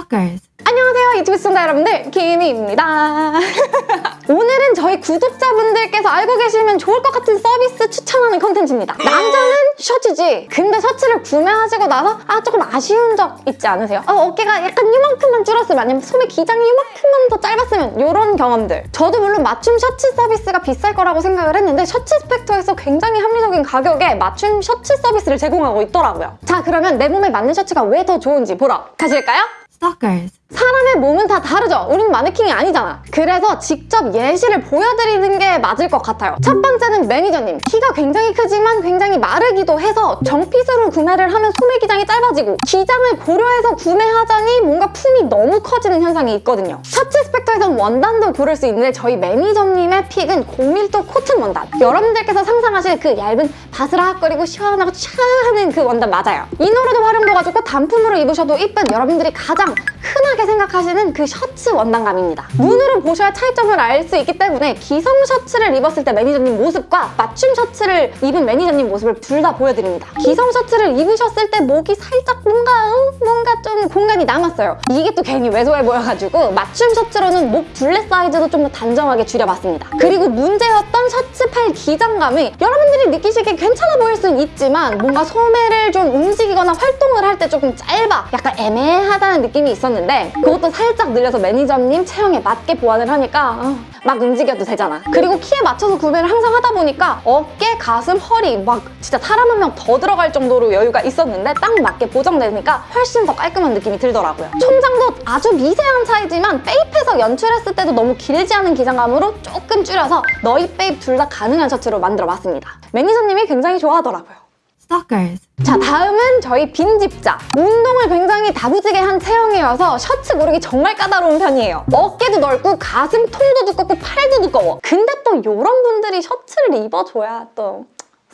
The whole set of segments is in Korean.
Stalkers. 안녕하세요 유튜브 시청자 여러분들 김희입니다 오늘은 저희 구독자분들께서 알고 계시면 좋을 것 같은 서비스 추천하는 컨텐츠입니다 남자는 셔츠지 근데 셔츠를 구매하시고 나서 아 조금 아쉬운 적 있지 않으세요? 어, 어깨가 약간 이만큼만 줄었으면 아니면 소매 기장이 이만큼만 더 짧았으면 이런 경험들 저도 물론 맞춤 셔츠 서비스가 비쌀 거라고 생각을 했는데 셔츠 스펙터에서 굉장히 합리적인 가격에 맞춤 셔츠 서비스를 제공하고 있더라고요 자 그러면 내 몸에 맞는 셔츠가 왜 더 좋은지 보러 가실까요? Stalkers. 사람의 몸은 다 다르죠? 우린 마네킹이 아니잖아. 그래서 직접 예시를 보여드리는 게 맞을 것 같아요. 첫 번째는 매니저님. 키가 굉장히 크지만 굉장히 마르기도 해서 정핏으로 구매를 하면 소매 기장이 짧아지고 기장을 고려해서 구매하자니 뭔가 품이 너무 커지는 현상이 있거든요. 셔츠 스펙터에선 원단도 고를 수 있는데 저희 매니저님의 픽은 고밀도 코튼 원단. 여러분들께서 상상하실 그 얇은 바스락거리고 시원하고 샤 하는 그 원단 맞아요. 이너로도 활용도가 좋고 단품으로 입으셔도 이쁜 여러분들이 가장 흔하게 생각하시는 그 셔츠 원단감입니다. 눈으로 보셔야 차이점을 알 수 있기 때문에 기성 셔츠를 입었을 때 매니저님 모습과 맞춤 셔츠를 입은 매니저님 모습을 둘 다 보여드립니다. 기성 셔츠를 입으셨을 때 목이 살짝 뭔가 응? 뭔가 좀 공간이 남았어요. 이게 또 괜히 왜소해 보여가지고 맞춤 셔츠로는 목 둘레 사이즈도 좀 더 단정하게 줄여봤습니다. 그리고 문제였던 셔츠 팔 기장감이 여러분들이 느끼시기에 괜찮아 보일 수는 있지만 뭔가 소매를 좀 움직이거나 활동을 할 때 조금 짧아 약간 애매하다는 느낌이 있었는데 그것도 살짝 늘려서 매니저님 체형에 맞게 보완을 하니까 어, 막 움직여도 되잖아. 그리고 키에 맞춰서 구매를 항상 하다 보니까 어깨, 가슴, 허리 막 진짜 사람 한 명 더 들어갈 정도로 여유가 있었는데 딱 맞게 보정되니까 훨씬 더 깔끔한 느낌이 들더라고요. 총장도 아주 미세한 차이지만 빼입에서 연출했을 때도 너무 길지 않은 기장감으로 조금 줄여서 넣입 빼입 둘 다 가능한 셔츠로 만들어봤습니다. 매니저님이 굉장히 좋아하더라고요. Stalkers. 자 다음은 저희 빈집자. 운동을 굉장히 다부지게 한 체형이어서 셔츠 고르기 정말 까다로운 편이에요. 어깨도 넓고 가슴 통도 두껍고 팔도 두꺼워. 근데 또 이런 분들이 셔츠를 입어줘야 또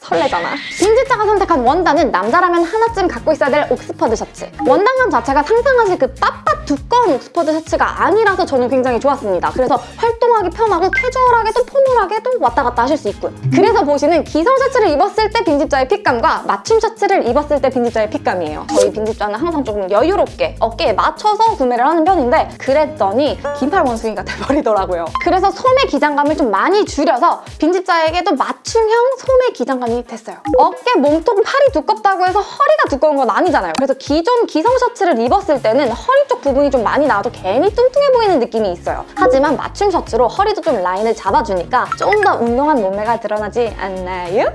설레잖아. 빈집자가 선택한 원단은 남자라면 하나쯤 갖고 있어야 될 옥스퍼드 셔츠. 원단감 자체가 상상하실 그 빳빳 두꺼운 옥스퍼드 셔츠가 아니라서 저는 굉장히 좋았습니다. 그래서 활동하기 편하고 캐주얼하게도 formal하게도 왔다 갔다 하실 수 있고요. 그래서 보시는 기성 셔츠를 입었을 때 빈집자의 fit감과 맞춤 셔츠를 입었을 때 빈집자의 fit감이에요. 저희 빈집자는 항상 조금 여유롭게 어깨에 맞춰서 구매를 하는 편인데 그랬더니 긴팔 원숭이가 돼버리더라고요. 그래서 소매 기장감을 좀 많이 줄여서 빈집자에게도 맞춤형 소매 기장감 이 됐어요. 어깨, 몸통, 팔이 두껍다고 해서 허리가 두꺼운 건 아니잖아요. 그래서 기존 기성 셔츠를 입었을 때는 허리 쪽 부분이 좀 많이 나와도 괜히 뚱뚱해 보이는 느낌이 있어요. 하지만 맞춤 셔츠로 허리도 좀 라인을 잡아주니까 좀 더 운동한 몸매가 드러나지 않나요?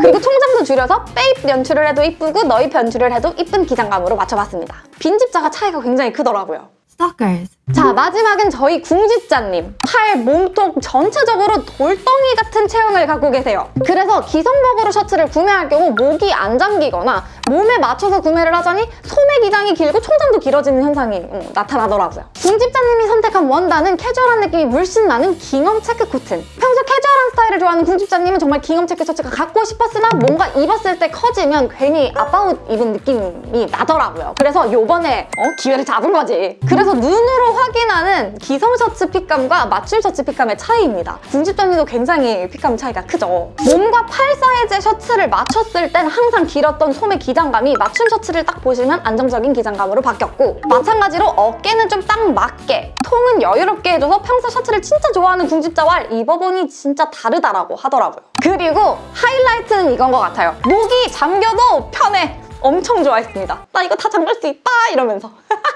그리고 총장도 줄여서 빼입 연출을 해도 이쁘고 넣입 연출을 해도 이쁜 기장감으로 맞춰봤습니다. 빈집자가 차이가 굉장히 크더라고요. Stalkers. 자 마지막은 저희 궁집자님. 팔, 몸통 전체적으로 돌덩이 같은 체형을 갖고 계세요. 그래서 기성복으로 셔츠를 구매할 경우 목이 안 잠기거나 몸에 맞춰서 구매를 하자니 소매 기장이 길고 총장도 길어지는 현상이 음, 나타나더라고요. 궁집자님이 선택한 원단은 캐주얼한 느낌이 물씬 나는 깅엄 체크 코튼 평소 캐주얼한 스타일을 좋아하는 궁집자님은 정말 깅엄 체크 셔츠가 갖고 싶었으나 뭔가 입었을 때 커지면 괜히 아빠옷 입은 느낌이 나더라고요. 그래서 요번에 어? 기회를 잡은 거지. 그래서 눈으로 확인하는 기성 셔츠 핏감과 맞춤 셔츠 핏감의 차이입니다. 궁집점이도 굉장히 핏감 차이가 크죠. 몸과 팔 사이즈의 셔츠를 맞췄을 땐 항상 길었던 소매 기장감이 맞춤 셔츠를 딱 보시면 안정적인 기장감으로 바뀌었고 마찬가지로 어깨는 좀 딱 맞게 통은 여유롭게 해줘서 평소 셔츠를 진짜 좋아하는 궁집자와 입어보니 진짜 다르다라고 하더라고요. 그리고 하이라이트는 이건 것 같아요. 목이 잠겨도 편해. 엄청 좋아했습니다. 나 이거 다 잠글 수 있다 이러면서.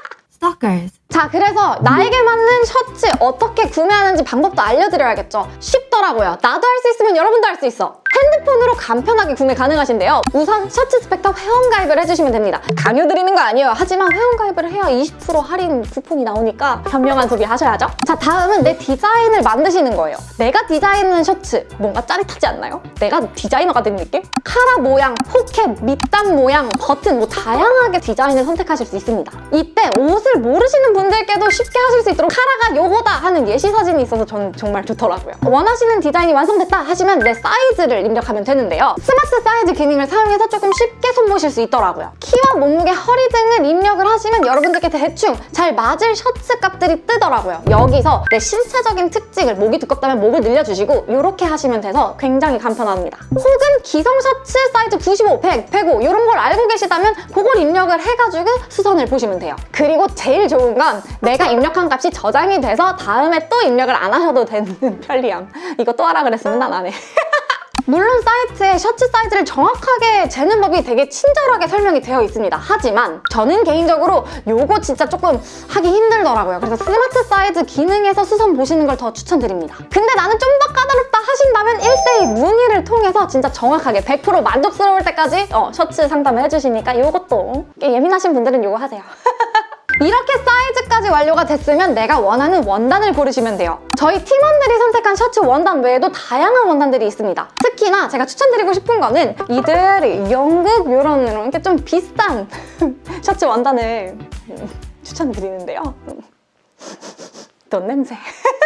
Stalkers. 자 그래서 나에게 맞는 셔츠 어떻게 구매하는지 방법도 알려드려야겠죠? 쉽더라고요. 나도 할 수 있으면 여러분도 할 수 있어 핸드폰으로 간편하게 구매 가능하신데요 우선 셔츠 스펙터 회원가입을 해주시면 됩니다 강요 드리는 거 아니에요 하지만 회원가입을 해야 20% 할인 쿠폰이 나오니까 현명한 소비 하셔야죠 자 다음은 내 디자인을 만드시는 거예요 내가 디자인하는 셔츠 뭔가 짜릿하지 않나요? 내가 디자이너가 된 느낌? 카라 모양, 포켓, 밑단 모양, 버튼 뭐 다양하게 디자인을 선택하실 수 있습니다 이때 옷을 모르시는 분들께도 쉽게 하실 수 있도록 카라가 요거다 하는 예시 사진이 있어서 저는 정말 좋더라고요. 원하시는 디자인이 완성됐다 하시면 내 사이즈를 입력하면 되는데요. 스마트 사이즈 기능을 사용해서 조금 쉽게 손보실 수 있더라고요. 키와 몸무게, 허리 등을 입력을 하시면 여러분들께 대충 잘 맞을 셔츠 값들이 뜨더라고요. 여기서 내 신체적인 특징을 목이 두껍다면 목을 늘려주시고 이렇게 하시면 돼서 굉장히 간편합니다. 혹은 기성 셔츠 사이즈 95, 100, 105 이런 걸 알고 계시다면 그걸 입력을 해가지고 수선을 보시면 돼요. 그리고 제일 좋은 건 내가 입력한 값이 저장이 돼서 다음에 또 입력을 안 하셔도 되는 편리함. 이거 또 하라 그랬으면 난 안 해. 물론 사이트에 셔츠 사이즈를 정확하게 재는 법이 되게 친절하게 설명이 되어 있습니다. 하지만 저는 개인적으로 요거 진짜 조금 하기 힘들더라고요. 그래서 스마트 사이즈 기능에서 수선 보시는 걸 더 추천드립니다. 근데 나는 좀 더 까다롭다 하신다면 1대1 문의를 통해서 진짜 정확하게 100% 만족스러울 때까지 어, 셔츠 상담을 해주시니까 요것도 예민하신 분들은 요거 하세요. 이렇게 사이즈까지 완료가 됐으면 내가 원하는 원단을 고르시면 돼요. 저희 팀원들이 선택한 셔츠 원단 외에도 다양한 원단들이 있습니다. 특히나 제가 추천드리고 싶은 거는 이들 영국 이런 이렇게 좀 비싼 셔츠 원단을 추천드리는데요. 돈 냄새.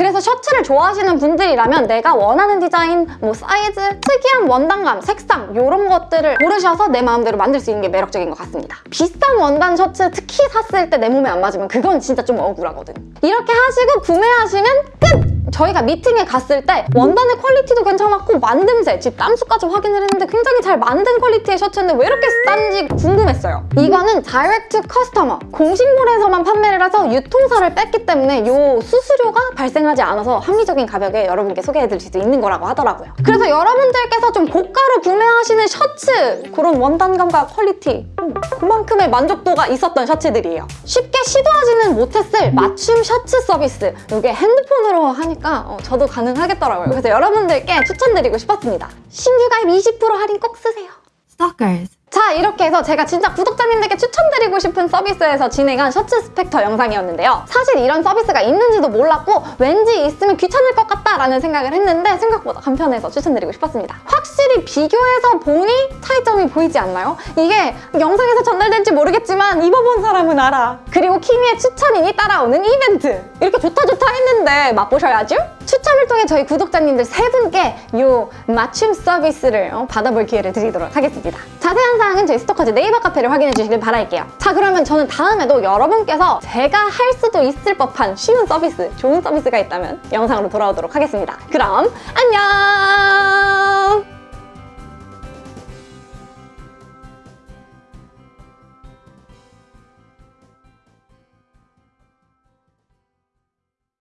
그래서 셔츠를 좋아하시는 분들이라면 내가 원하는 디자인, 뭐 사이즈, 특이한 원단감, 색상 이런 것들을 고르셔서 내 마음대로 만들 수 있는 게 매력적인 것 같습니다. 비싼 원단 셔츠 특히 샀을 때 내 몸에 안 맞으면 그건 진짜 좀 억울하거든. 이렇게 하시고 구매하시면 끝! 저희가 미팅에 갔을 때 원단의 quality도 괜찮았고 만듦새, 집 땀수까지 확인을 했는데 굉장히 잘 만든 quality의 셔츠인데 왜 이렇게 싼지 궁금했어요. 이거는 direct customer, 공식몰에서만 판매를 해서 유통사를 뺐기 때문에 이 수수료가 발생 하지 않아서 합리적인 가격에 여러분께 소개해드릴 수 있는 거라고 하더라고요. 그래서 여러분들께서 좀 고가로 구매하시는 셔츠 그런 원단감과 quality 음, 그만큼의 만족도가 있었던 셔츠들이에요. 쉽게 시도하지는 못했을 맞춤 셔츠 서비스 이게 핸드폰으로 하니까 어, 저도 가능하겠더라고요. 그래서 여러분들께 추천드리고 싶었습니다. 신규 가입 20% 할인 꼭 쓰세요. Stalkers. 자 이렇게 해서 제가 진짜 구독자님들께 추천드리고 싶은 서비스에서 진행한 셔츠 스펙터 영상이었는데요. 사실 이런 서비스가 있는지도 몰랐고 왠지 있으면 귀찮을 것 같다라는 생각을 했는데 생각보다 간편해서 추천드리고 싶었습니다. 확실히 비교해서 보니 차이점이 보이지 않나요? 이게 영상에서 전달될지 모르겠지만 입어본 사람은 알아. 그리고 키미의 추천인이 따라오는 이벤트. 이렇게 좋다 좋다 했는데 맛보셔야죠? 추첨을 통해 저희 구독자님들 세 분께 이 맞춤 서비스를 어, 받아볼 기회를 드리도록 하겠습니다. 자세한 사항은 저희 스토커즈 네이버 카페를 확인해 주시길 바랄게요. 자 그러면 저는 다음에도 여러분께서 제가 할 수도 있을 법한 쉬운 서비스, 좋은 서비스가 있다면 영상으로 돌아오도록 하겠습니다. 그럼 안녕!